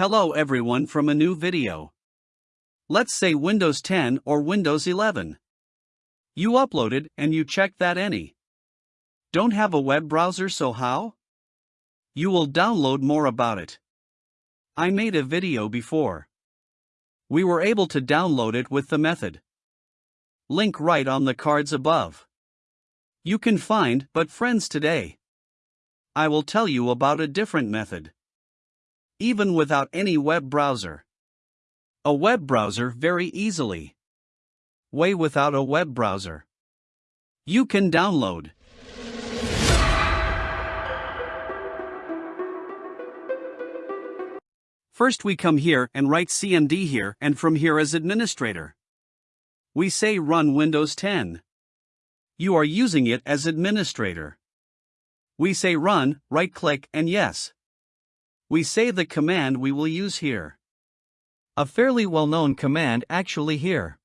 Hello everyone from a new video. Let's say Windows 10 or Windows 11. You uploaded and you checked that any. Don't have a web browser so how? You will download more about it. I made a video before. We were able to download it with the method. Link right on the cards above. You can find but friends today. I will tell you about a different method. Even without any web browser. A web browser very easily. Way without a web browser. You can download. First we come here and write CMD here and from here as administrator. We say run Windows 10. You are using it as administrator. We say run, right click and yes. We say the command we will use here. A fairly well known command actually here.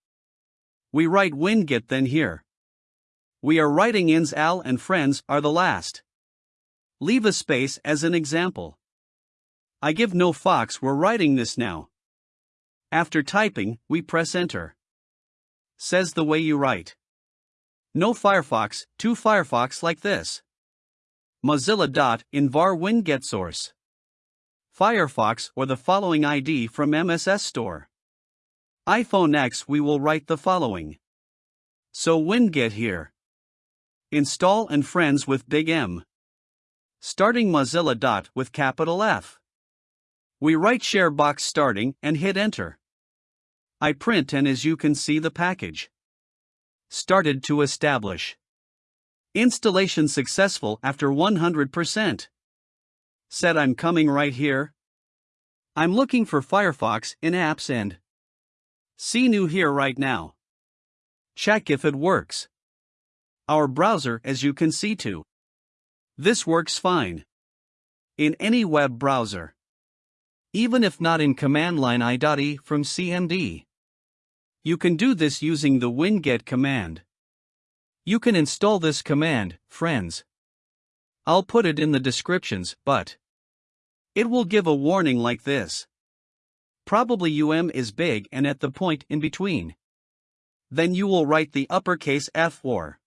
We write winget then here. We are writing ins al and friends are the last. Leave a space as an example. I give no fox we're writing this now. After typing, we press enter. Says the way you write. No Firefox, to Firefox like this. Mozilla. Dot in var winget source. Firefox or the following ID from MSS Store. iPhone X we will write the following. So winget here. Install and friends with big M. Starting Mozilla. Dot with capital F. We write share box starting and hit enter. I print and as you can see the package. Started to establish. Installation successful after 100%. Said I'm coming right here. I'm looking for Firefox in apps and see new here right now. Check if it works. Our browser as you can see too. This works fine. In any web browser. Even if not in command line i.e from CMD. You can do this using the winget command. You can install this command, friends. I'll put it in the descriptions, but it will give a warning like this. Probably UM is big and at the point in between. Then you will write the uppercase F or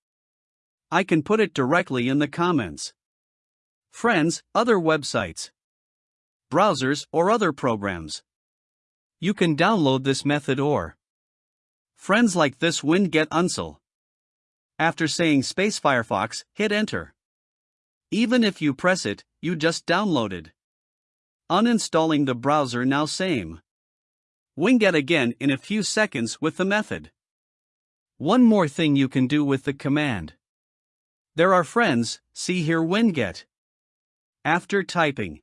I can put it directly in the comments. Friends, other websites, browsers, or other programs. You can download this method or friends like this winget unsel. After saying space Firefox, hit enter. Even if you press it, you just downloaded. Uninstalling the browser now same. Winget again in a few seconds with the method. One more thing you can do with the command. There are friends, see here winget. After typing,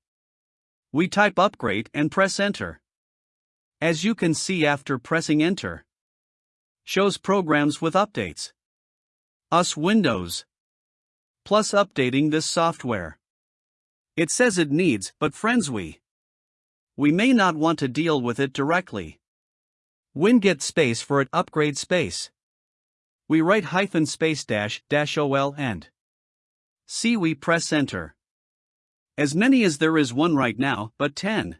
we type upgrade and press enter. As you can see after pressing enter, shows programs with updates. US Windows. Plus updating this software. It says it needs, but friends we. We may not want to deal with it directly. Winget space for it upgrade space. We write hyphen space dash dash ol and. See we press enter. As many as there is one right now, but 10.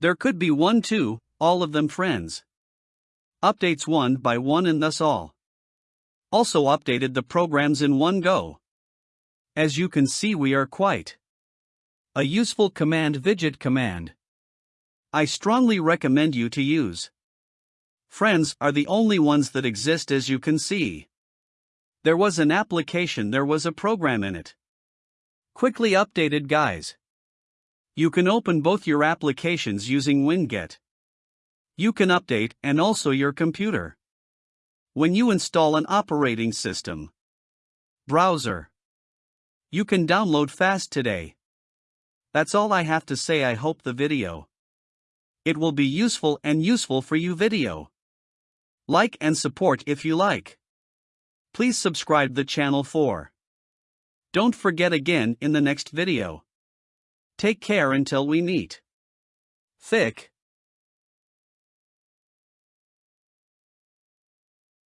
There could be one too, all of them friends. Updates one by one and thus all also updated the programs in one go. As you can see we are quite a useful command winget command. I strongly recommend you to use. Friends are the only ones that exist as you can see. There was an application there was a program in it. Quickly updated guys. You can open both your applications using Winget. You can update and also your computer. When you install an operating system, browser, you can download fast today. That's all I have to say. I hope the video it will be useful and useful for you video. Like and support if you like. Please subscribe the channel for. Don't forget again in the next video. Take care until we meet. Thick.